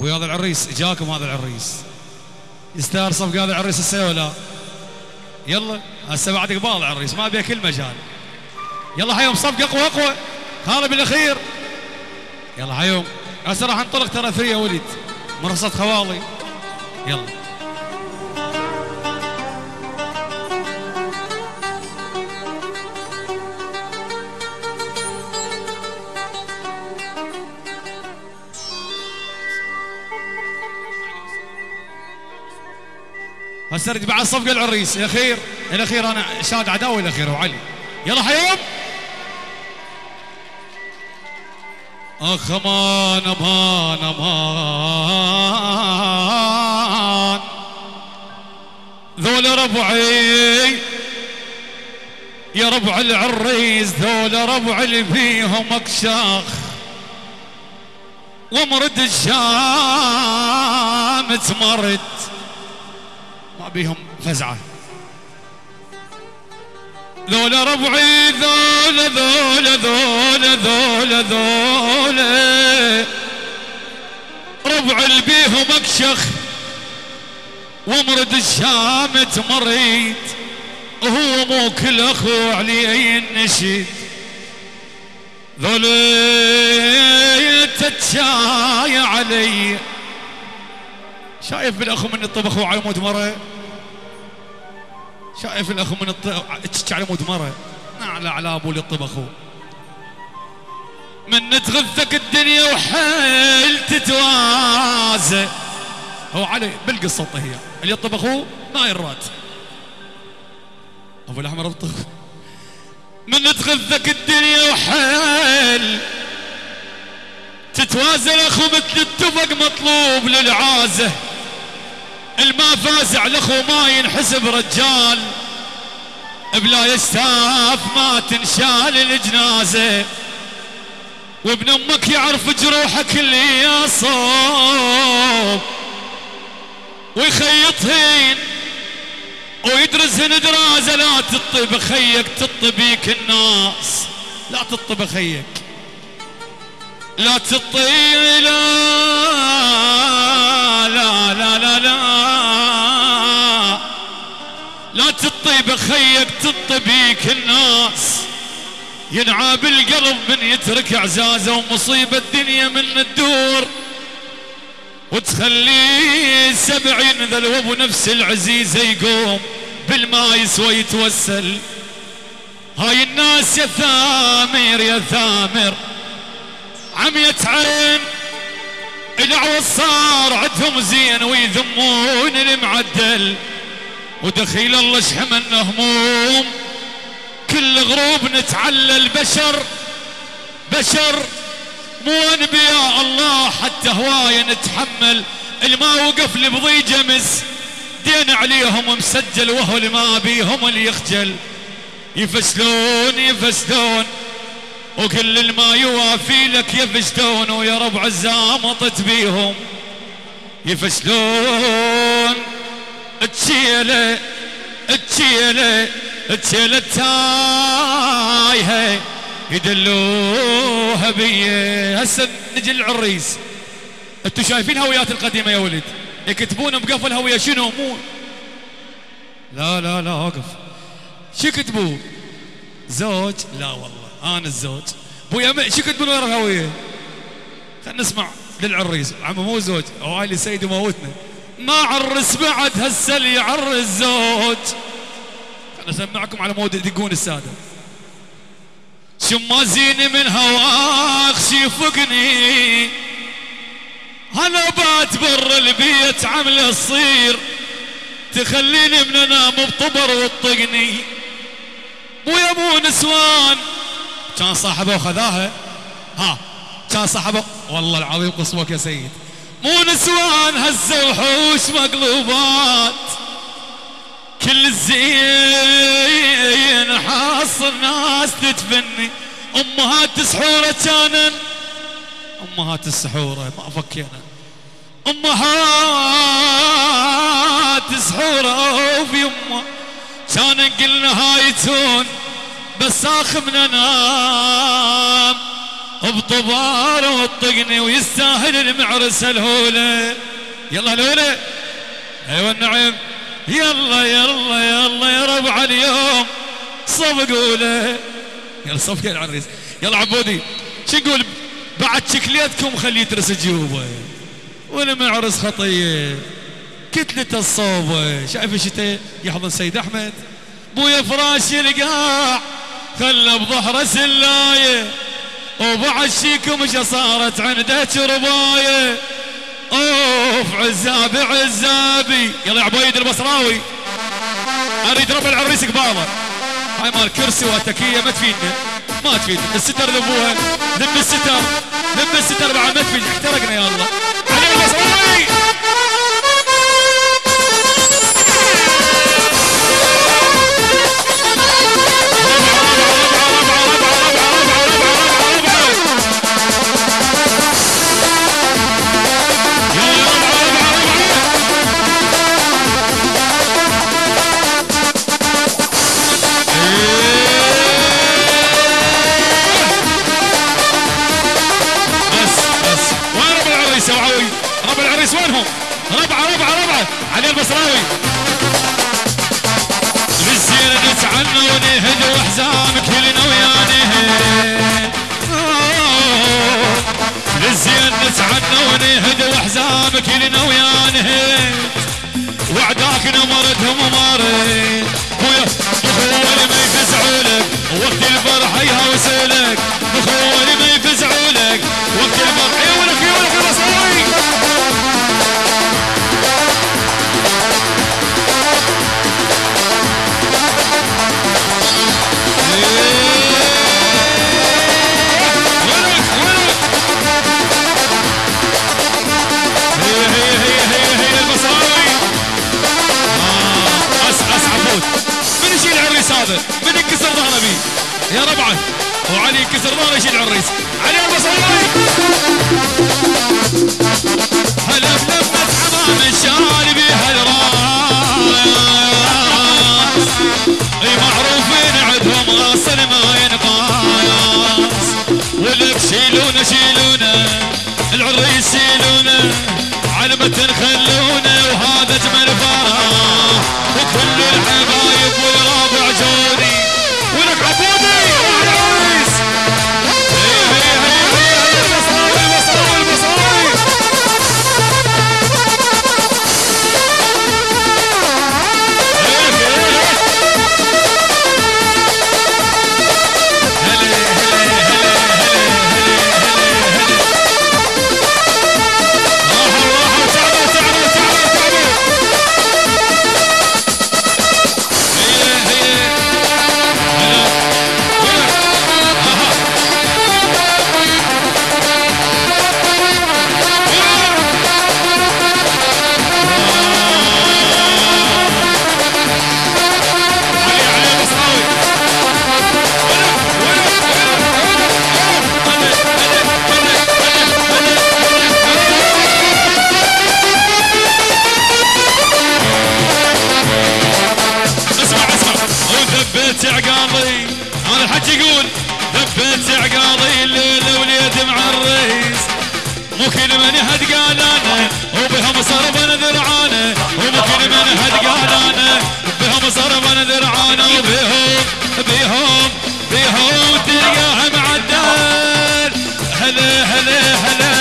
أبوي هذا العريس جاكم هذا العريس. يستاهل صفقة هذا العريس السنة ولا يلا هسه بعد قبال العريس ما أبي كل مجال. يلا حيوم صفقة أقوى أقوى. خالد بالأخير. يلا حيوم هسه راح انطلق ترى ثري يا وليد مرصد خوالي. يلا. هسه ارد بعد صفقة العريس. الاخير الاخير أنا شاد عداوي الاخير وعلي يلا حيوم أخ أمان أمان أمان. ذول ربعي. يا ربع العريس ذول ربع اللي فيهم أكشاخ. ومرد الشام تمرد. ما بيهم فزعه ذولا ربعي ذولا ذولا ذولا ذولا ذولا ربع اللي بيهم أكشخ ومرد الشام تمريت وهو مو كل أخو عليه النشيد ذولا تتشاي علي. شايف بالأخو من الطبخ وعلى مود مرة؟ شايف الاخو من الطبخ على مود مرة. نعلى على أبو الطبخ من تغثك الدنيا وحيل تتوازى. هو علي بالقصة هي اللي يطبخوا ما يرات أبو الأحمر الطبخ من تغثك الدنيا وحيل تتوازى. الاخو مثل التفق مطلوب للعازة. الما فازع الاخو ما ينحسب رجال بلا يستاف ما تنشال الجنازة. وابن أمك يعرف جروحك اللي يصوب. ويخيطهن ويدرسهن دراسه لا تطب خيك تطبيك الناس. لا تطب خيك. لا تطي لا لا لا لا لا. لا تطي بخيك تطبيك الناس. ينعى بالقلب من يترك اعزازه ومصيبة الدنيا من الدور. وتخليه سبعين ذلوب ونفس العزيزة يقوم بالما يسوى يتوسل. هاي الناس يا ثامر يا ثامر. عمية عين. العوض صار عندهم زين ويذمون المعدل. ودخيل الله شحمنا هموم كل غروب نتعلل بشر بشر مو انبياء الله حتى هواية نتحمل. الما وقف لبضي جمس دين عليهم مسجل وهو اللي ما بيهم اللي يخجل. يفسلون يفسلون وكل الما يوافي لك يفشلون ويا ربع الزامطت بيهم. يفشلون تشيله تشيله تشيله تايهه يدلوها بيه هسه نجي للعريس. أنتوا شايفين هويات القديمة يا ولد؟ يكتبون بقفل هوية شنو؟ مو. لا لا لا وقف شو كتبوا زوج. لا والله. أنا الزوج. ابويا شو كنت ورا الهويه خلينا نسمع للعريس. عمو مو زوج. أو علي سيد موتنا ما عرس بعد هسه اللي يعرس زوج. خلينا اسمعكم على مود يدقون السادة. شما زين من هواك شيفقني أنا بات برا البيت عمله تصير تخليني من انام بطبر وتطقني مو يا ابو نسوان كان صاحبه وخذاها ها كان صاحبه والله العظيم قصوك يا سيد. مو نسوان هزه وحوش مقلوبات. كل الزين حاصل ناس تتفني. امهات سحوره كانن. امهات السحوره ما فكينا. امهات سحوره وفي امه كان قلنا هايتون بس من انام بطبار وطقني ويستاهل المعرس الهولة. يلا الهولة. أيوه النعم يلا يلا يلا يا ربع اليوم صفقوا له يلا صفقوا العريس. يلا عبودي شو نقول بعد شكليتكم خليه يترس جيوبه. والمعرس خطية. كتلة الصوبة شايف الشتاء يحضن سيد أحمد. بويا فراش القاع خلى بظهره سلاية وبعد شيكم مش صارت عنده رباية. أوف عزابي عزابي. يلا يا عبيد البصراوي. أريد ربع العريس قباله هاي مال كرسي وتكية ما تفيدنا ما تفيدنا الستر ذبوها ذب الستر. ذب الستر بعد ما تفيد احترقنا يا الله. علي البصراوي كلنا وياني وعداك نمرتهم وماري ويا بخوالي ما يفزعوا لك وقت الفرح يهوسلك بخوالي ما يفزعوا لك وقت الفرح يولك يولك يا ربعه وعلي ينكسر ظهره يشيل العريس علي البصراوي هلا بلمة حمام الشال بيها الراس. معروفين عندهم اصل ما ينقاس ولك شيلونا شيلونا. العريس شيلونا على متن خلونا وهذا أنا يقول ثبت عقاضي الليلة وليد مع الرئيس. مو كل من هد قال أنا وبهم صربا ذرعانه ومو كل من هد قال أنا بهم صربا ذرعانه وبهم بهم بهم تلقاه معدل هلا هلا هلا.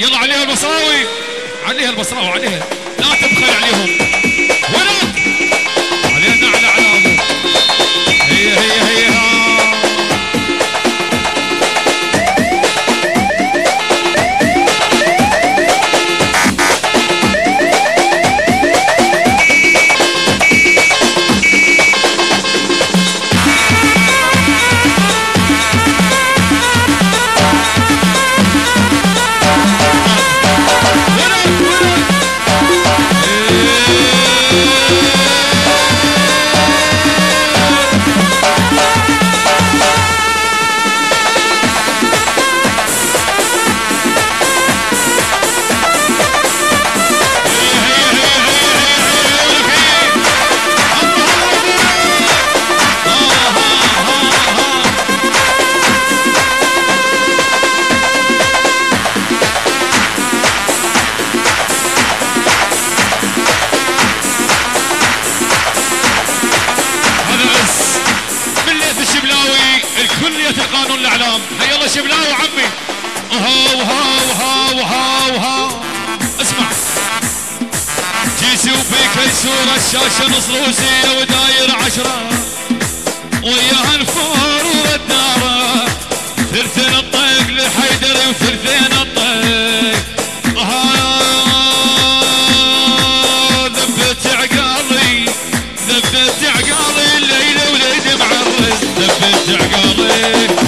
يلا عليها البصراوي عليها البصراوي عليها. لا تبخل عليهم. الله شبلاوي عمي. وها وها وها وها وها. اسمع. جيسي وبيك صورة الشاشة نص روسية وداير عشرة. وياها الفور والدارة ثلثين الطيق لحيدر وثلثين الطيق. ذبت عقالي ذبت عقالي الليلة وليد معرس ذبت عقالي